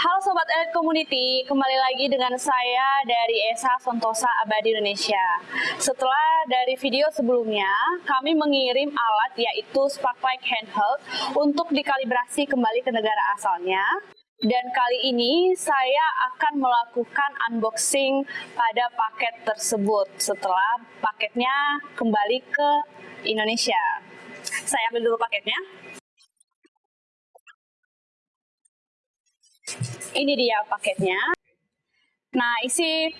Halo Sobat Elite Community, kembali lagi dengan saya dari ESA Sentosa Abadi Indonesia. Setelah dari video sebelumnya, kami mengirim alat yaitu Sparklight Handheld untuk dikalibrasi kembali ke negara asalnya. Dan kali ini saya akan melakukan unboxing pada paket tersebut setelah paketnya kembali ke Indonesia. Saya ambil dulu paketnya. Ini dia paketnya. Nah, isi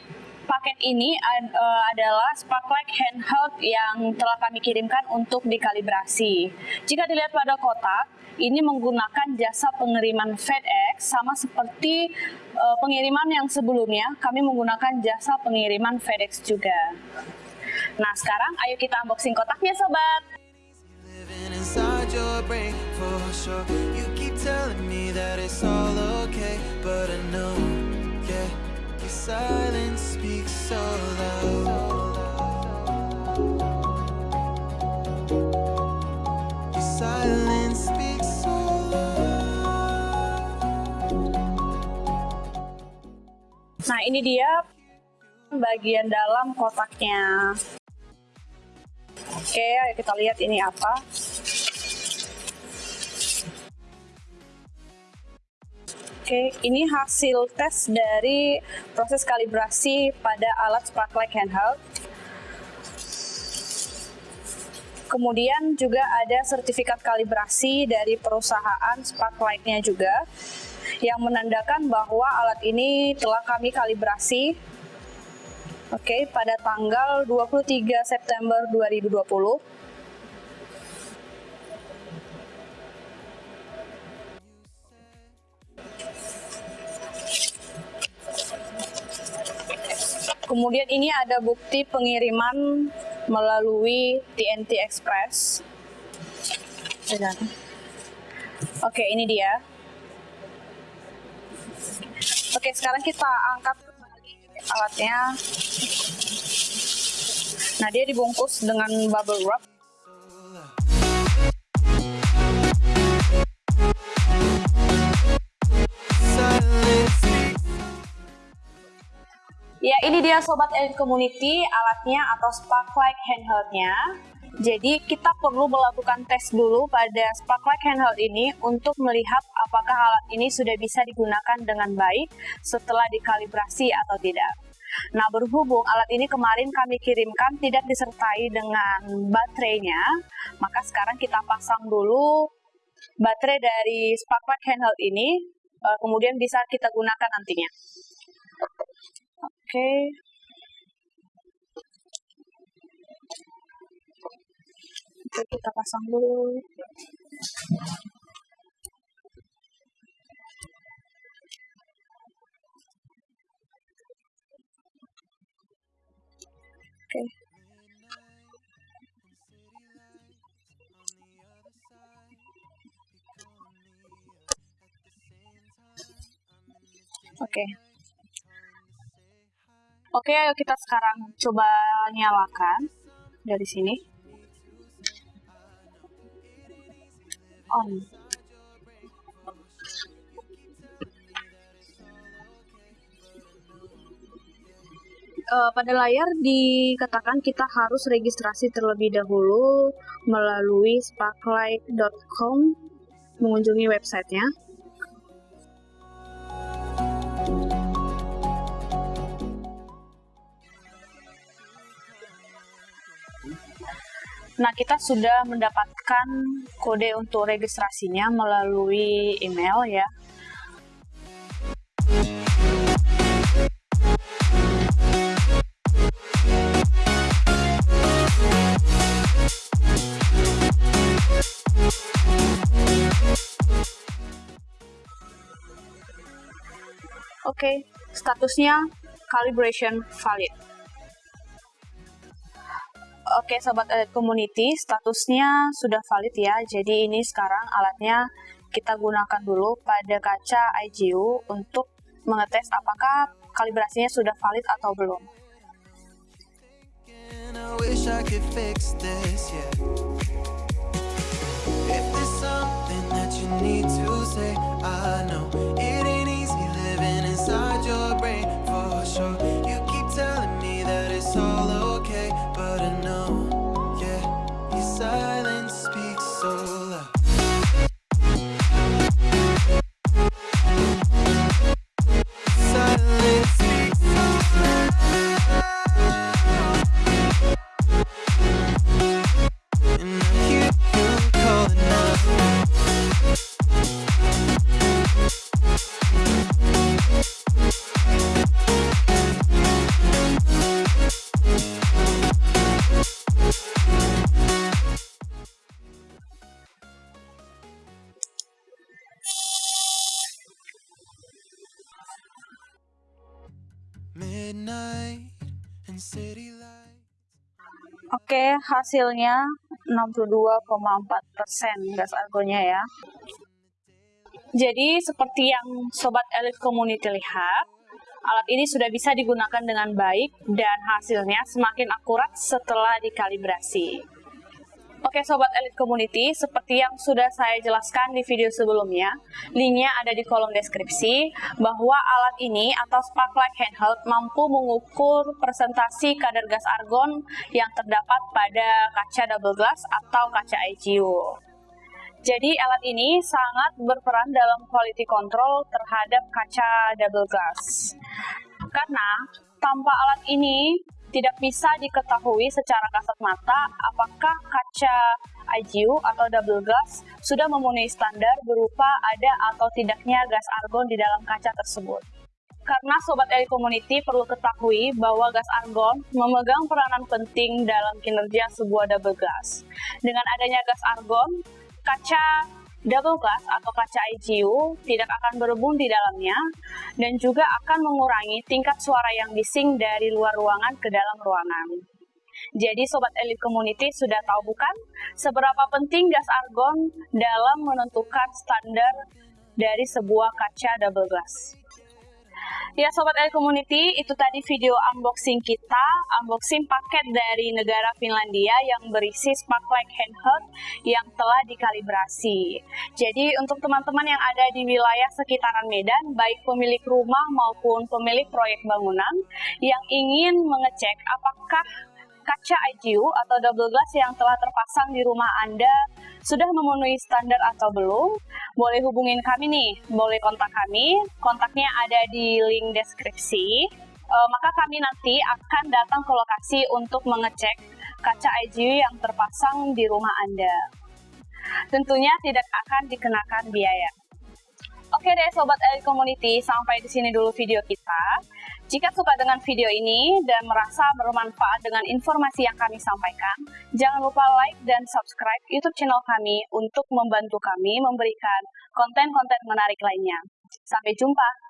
paket ini ad, uh, adalah Sparklight handheld yang telah kami kirimkan untuk dikalibrasi. Jika dilihat pada kotak, ini menggunakan jasa pengiriman FedEx sama seperti uh, pengiriman yang sebelumnya, kami menggunakan jasa pengiriman FedEx juga. Nah, sekarang ayo kita unboxing kotaknya, sobat. Telling me that it's all okay But I know, yeah Your silence speaks so loud. Nah ini dia bagian dalam kotaknya. Oke, ayo kita lihat ini apa. Oke, ini hasil tes dari proses kalibrasi pada alat Sparklight handheld. Kemudian juga ada sertifikat kalibrasi dari perusahaan Sparklight-nya juga yang menandakan bahwa alat ini telah kami kalibrasi Oke, okay, pada tanggal 23 September 2020 Kemudian ini ada bukti pengiriman melalui TNT Express. Oke, ini dia. Oke, sekarang kita angkat kembali alatnya. Nah, dia dibungkus dengan bubble wrap. Ya, ini dia Sobat Elite Community, alatnya atau Sparklight handheldnya. Jadi kita perlu melakukan tes dulu pada Sparklight handheld ini untuk melihat apakah alat ini sudah bisa digunakan dengan baik setelah dikalibrasi atau tidak. Nah, berhubung alat ini kemarin kami kirimkan tidak disertai dengan baterainya, maka sekarang kita pasang dulu baterai dari Sparklight handheld ini, eh, kemudian bisa kita gunakan nantinya. Oke. Oke, kita pasang dulu. Oke. Oke. Oke, ayo kita sekarang coba nyalakan dari sini. On. Uh, pada layar dikatakan kita harus registrasi terlebih dahulu melalui sparklight.com mengunjungi websitenya. Nah, kita sudah mendapatkan kode untuk registrasinya melalui email ya. Oke, okay, statusnya calibration valid. Oke Sobat Elite Community, statusnya sudah valid ya. Jadi ini sekarang alatnya kita gunakan dulu pada kaca IGU untuk mengetes apakah kalibrasinya sudah valid atau belum. Oke, hasilnya 62,4% gas argonnya ya. Jadi seperti yang Sobat Elite Community lihat, alat ini sudah bisa digunakan dengan baik dan hasilnya semakin akurat setelah dikalibrasi. Oke Sobat Elite Community, seperti yang sudah saya jelaskan di video sebelumnya, linknya ada di kolom deskripsi, bahwa alat ini atau Sparklight Handheld mampu mengukur presentasi kadar gas argon yang terdapat pada kaca double glass atau kaca IGU. Jadi alat ini sangat berperan dalam quality control terhadap kaca double glass. Karena tanpa alat ini tidak bisa diketahui secara kasat mata apakah kaca IGU atau double glass sudah memenuhi standar berupa ada atau tidaknya gas argon di dalam kaca tersebut. Karena Sobat Eli Community perlu ketahui bahwa gas argon memegang peranan penting dalam kinerja sebuah double glass. Dengan adanya gas argon, kaca double glass atau kaca IGU tidak akan berembun di dalamnya dan juga akan mengurangi tingkat suara yang bising dari luar ruangan ke dalam ruangan. Jadi Sobat Elite Community sudah tahu bukan seberapa penting gas argon dalam menentukan standar dari sebuah kaca double glass. Ya Sobat L Community, itu tadi video unboxing kita, unboxing paket dari negara Finlandia yang berisi Sparklight Handheld yang telah dikalibrasi. Jadi untuk teman-teman yang ada di wilayah sekitaran Medan, baik pemilik rumah maupun pemilik proyek bangunan yang ingin mengecek apakah kaca IGU atau double glass yang telah terpasang di rumah Anda sudah memenuhi standar atau belum, boleh hubungin kami nih, boleh kontak kami, kontaknya ada di link deskripsi. E, maka kami nanti akan datang ke lokasi untuk mengecek kaca IGU yang terpasang di rumah Anda. Tentunya tidak akan dikenakan biaya. Oke deh Sobat Elite Community, sampai di sini dulu video kita. Jika suka dengan video ini dan merasa bermanfaat dengan informasi yang kami sampaikan, jangan lupa like dan subscribe YouTube channel kami untuk membantu kami memberikan konten-konten menarik lainnya. Sampai jumpa!